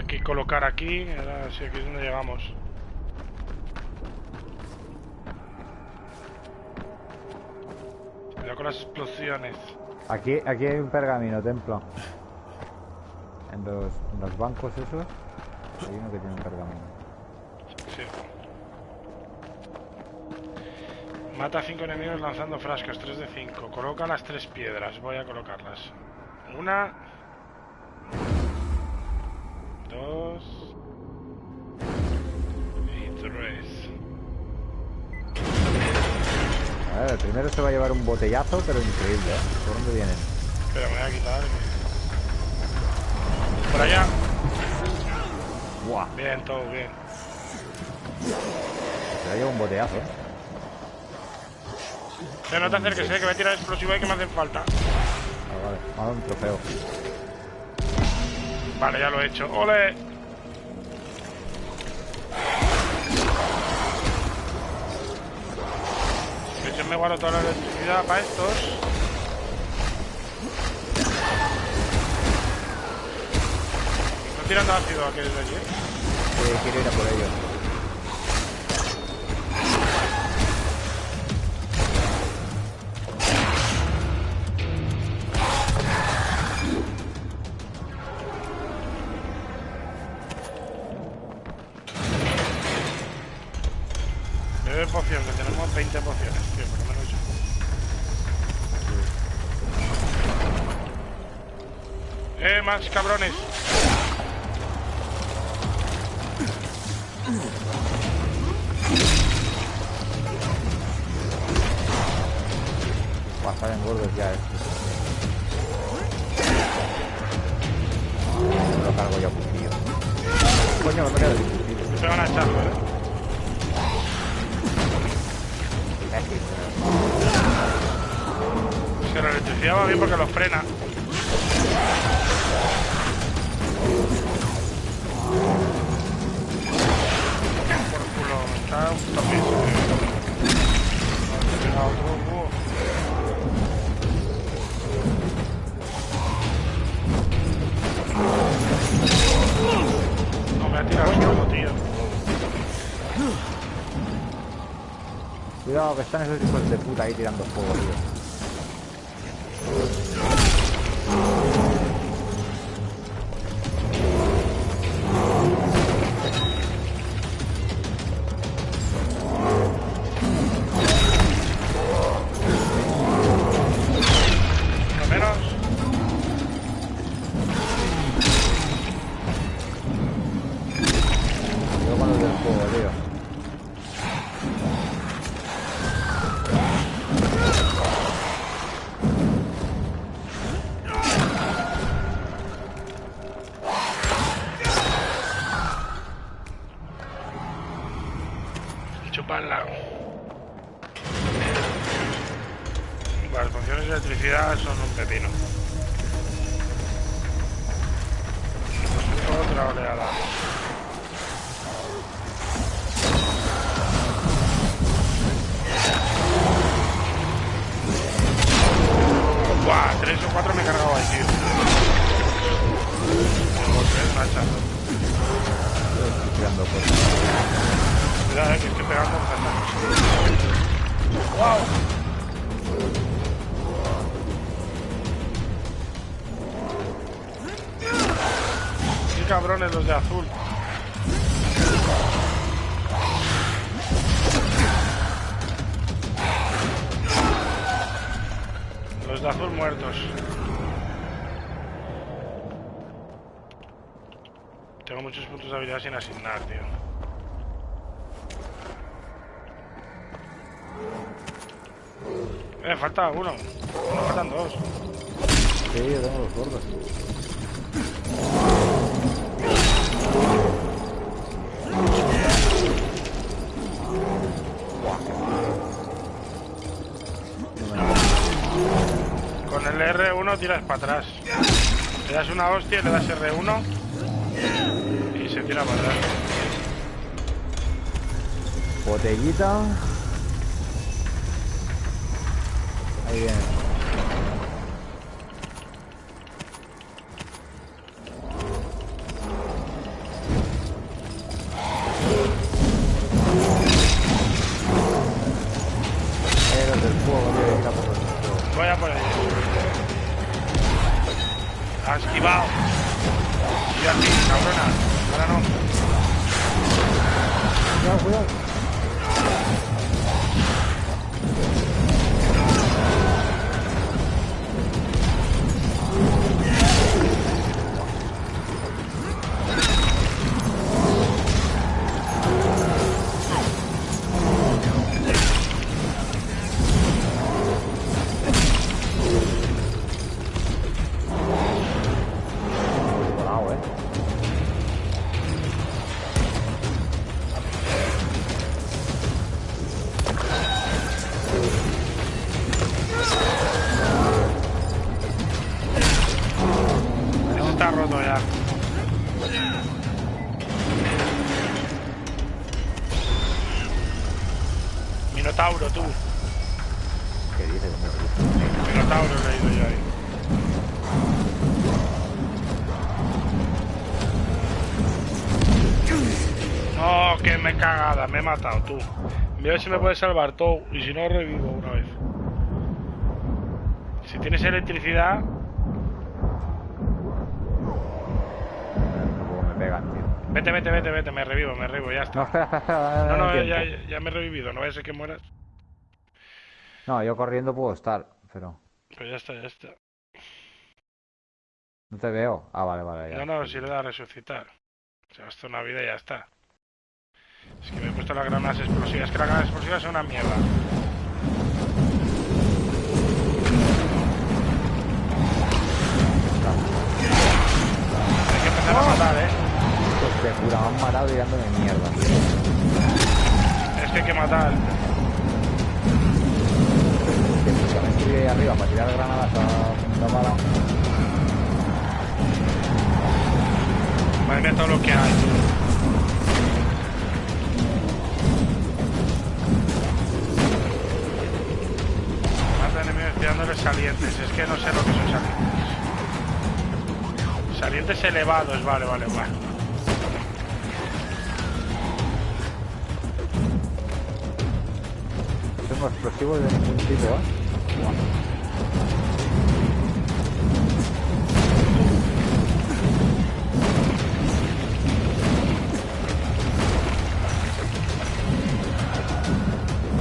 Hay que colocar aquí, ahora sí, aquí es donde llegamos. Cuidado con las explosiones. Aquí, aquí hay un pergamino, templo. En los, en los bancos esos, hay uno que tiene un pergamino. Sí. Mata a 5 enemigos lanzando frascos, 3 de 5. Coloca las tres piedras, voy a colocarlas. Una. A ver, el primero se va a llevar un botellazo, pero increíble, ¿eh? ¿Por dónde vienen? Pero me voy a quitar. Por allá. Buah, Bien, todo bien. se va a llevar un botellazo, ¿eh? Pero no te acerques, eh, que voy a tirar explosivo y que me hacen falta. Ah, vale, me ha dado un trofeo. Vale, ya lo he hecho. ¡Ole! Yo me guardo toda la electricidad para estos. Están tirando ácido aquellos de allí, ¿eh? Quiero ir a por ellos. Poción, que tenemos 20 pociones, tío, por lo menos yo. ¡Eh, más cabrones! Buah, salen gordos ya estos. Me lo cargo yo a cuchillo. Coño, me he quedado sin. Se van a ¿eh? Imbécil, Es que la electricidad va bien porque los frena. Cuidado, que están esos hijos de puta ahí tirando fuego, tío. Las funciones de electricidad son un pepino. Cabrones los de azul! Los de azul muertos. Tengo muchos puntos de habilidad sin asignar, tío. Eh, falta uno. No, faltan dos. Sí, yo tengo los gordos. Tiras para atrás. Le das una hostia, le das R1 y se tira para atrás. Botellita. Ahí viene. Ha esquivado. Y así, cabrona. Ahora no. Cuidado, cuidado. Está roto ya. Minotauro, tú. ¿Qué dices? Minotauro he ido yo ahí. No, que me he cagada, me he matado tú. Voy a ver si me puedes salvar todo y si no revivo una vez. Si tienes electricidad, pegan, tío. vete, vete, vete, vete, me revivo, me revivo, ya No, está. espera, espera, espera. dame- No, no, ya, ya me he revivido, no vaya a ser que mueras. No, yo corriendo puedo estar, pero Pues ya está, ya está. no te veo. Ah, vale, vale, ya. No, no, si le da a resucitar. Se gastó una vida y ya está. Es que me he puesto las granadas explosivas. Es que las granadas explosivas son una mierda. Hay que empezar a matar, ¿eh? Pues pura, me han matado tirándome mierda. Es que hay que matar. Que me subí ahí arriba para tirar granadas a la bala. Madre mía, todo lo que hay. Mata enemigos tirándoles salientes. Es que no sé lo que son salientes. Salientes elevados, vale, vale, vale. Tengo explosivos de ningún tipo, ¿eh?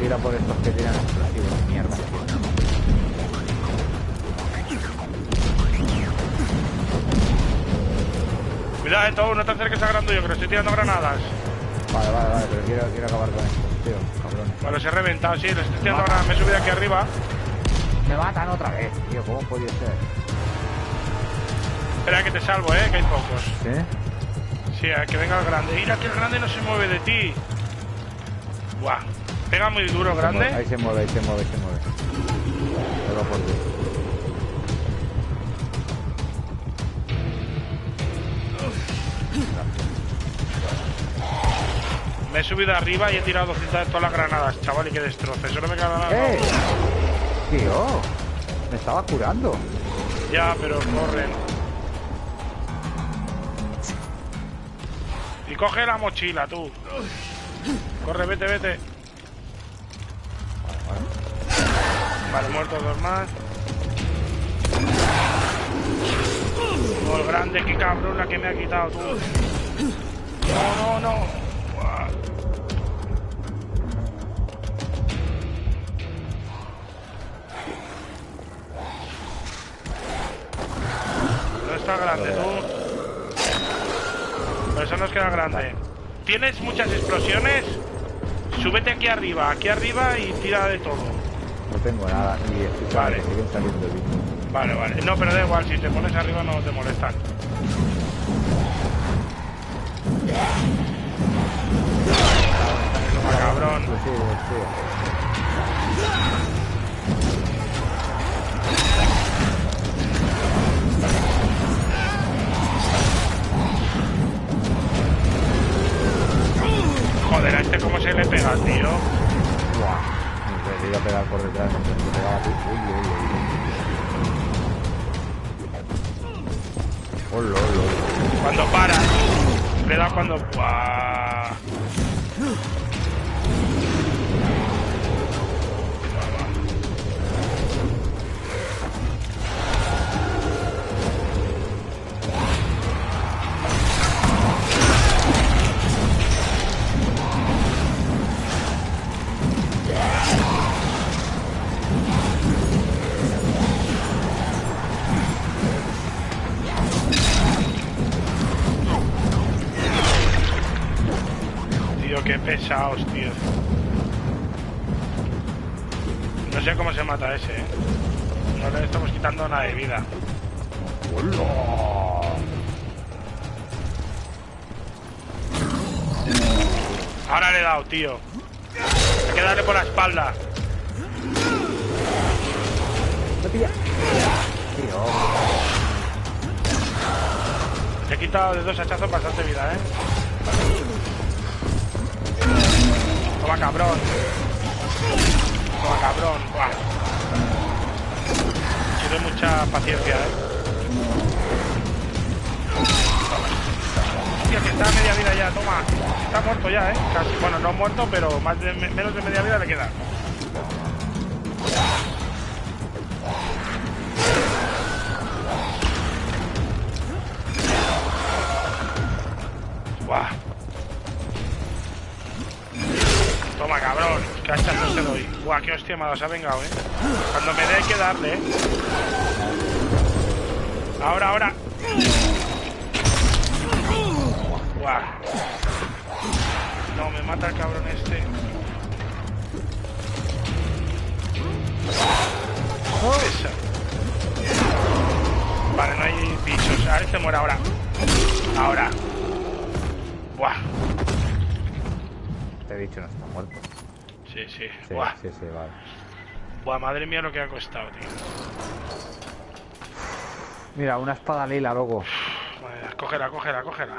Tira por estos que tiran explosivos, mierda. Cuidado, eh, todo, no te acerques a grande yo, que le estoy tirando granadas. Vale, vale, vale, pero quiero, quiero acabar con estos, tío. Vale, se he reventado, sí, le estoy tirando granadas. Me he subido aquí arriba. Me matan otra vez, tío, ¿cómo podía ser? Espera que te salvo, eh, que hay pocos. ¿Sí? Sí, a que venga el grande. Mira que el grande no se mueve de ti. Buah. Pega muy duro, Ahí grande. se mueve, ahí se mueve, ahí se mueve. Pero por Dios. Me he subido arriba y he tirado 200 de todas las granadas, chaval, y que destroce. Eso no me queda nada. ¡Eh! Tío, me estaba curando. Ya, pero corren. Y coge la mochila, tú. Corre, vete, vete. Vale, muertos dos más. Oh, grande, qué cabrón la que me ha quitado, tú. No, no, no. Está grande, tú? Pero eso nos queda grande. ¿Tienes muchas explosiones? Súbete aquí arriba, aquí arriba y tira de todo. No tengo nada escucha Vale. que siguen saliendo bichos. Vale, vale. No, pero da igual, si te pones arriba no te molestan. Ah, cabrón. Joder, a este cómo se le pega, tío. Buah, le iba a pegar por detrás te pegaba a ti. Uy, uy, uy. Hola, hola, hola. Cuando para. Le da cuando. ¡Buah! Pesados, tío. No sé cómo se mata ese, ¿eh? No le estamos quitando nada de vida. Ahora le he dado, tío. Hay que darle por la espalda. Tío. Le he quitado de dos hachazos bastante vida, ¿eh? Toma, cabrón. Toma, cabrón. Buah. Tiene mucha paciencia, ¿eh? Hostia, que está a media vida ya, toma. Está muerto ya, ¿eh? Casi. Bueno, no muerto, pero menos de media vida le queda. Buah. Toma, cabrón. Qué hachazos te doy. Buah, qué hostia me se ha vengado, eh. Cuando me dé hay que darle, eh. Ahora, ahora. Buah. No, me mata el cabrón este. Esa. Vale, no hay bichos. A ver, este muere ahora. Ahora. Buah. Este bicho no está muerto. Sí, sí. Sí, Buah. sí, sí, vale. Buah, madre mía lo que ha costado, tío. Mira, una espada lila, loco. Vale, cógela, cógela, cógela.